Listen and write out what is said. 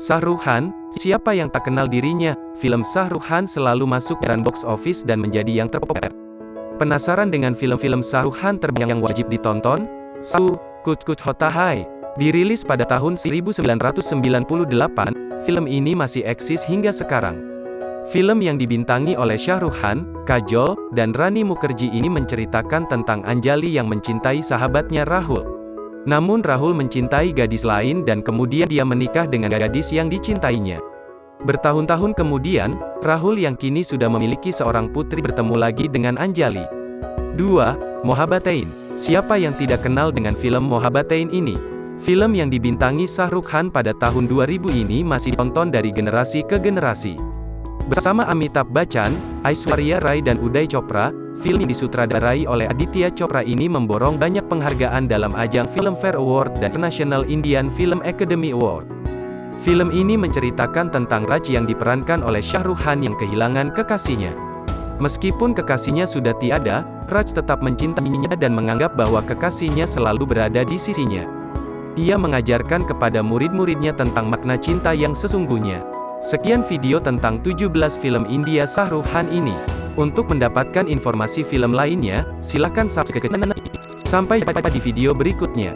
Khan, siapa yang tak kenal dirinya? Film Khan selalu masuk dan box office dan menjadi yang terpopuler. Penasaran dengan film-film Khan terbaik yang wajib ditonton? Su, Kut Kut Hota Hai. Dirilis pada tahun 1998, film ini masih eksis hingga sekarang. Film yang dibintangi oleh Khan, Kajol, dan Rani Mukherjee ini menceritakan tentang Anjali yang mencintai sahabatnya Rahul. Namun Rahul mencintai gadis lain dan kemudian dia menikah dengan gadis yang dicintainya. Bertahun-tahun kemudian, Rahul yang kini sudah memiliki seorang putri bertemu lagi dengan Anjali. 2. Mohabatain. Siapa yang tidak kenal dengan film Mohabatain ini? Film yang dibintangi Shah Rukh Khan pada tahun 2000 ini masih tonton dari generasi ke generasi. Bersama Amitabh Bachchan, Aishwarya Rai dan Uday Chopra, Film yang disutradarai oleh Aditya Chopra ini memborong banyak penghargaan dalam ajang Filmfare Award dan National Indian Film Academy Award. Film ini menceritakan tentang Raj yang diperankan oleh Shah Rukh Khan yang kehilangan kekasihnya. Meskipun kekasihnya sudah tiada, Raj tetap mencintainya dan menganggap bahwa kekasihnya selalu berada di sisinya. Ia mengajarkan kepada murid-muridnya tentang makna cinta yang sesungguhnya. Sekian video tentang 17 film India Shah Rukh Khan ini. Untuk mendapatkan informasi film lainnya, silakan subscribe channel. Sampai jumpa di video berikutnya.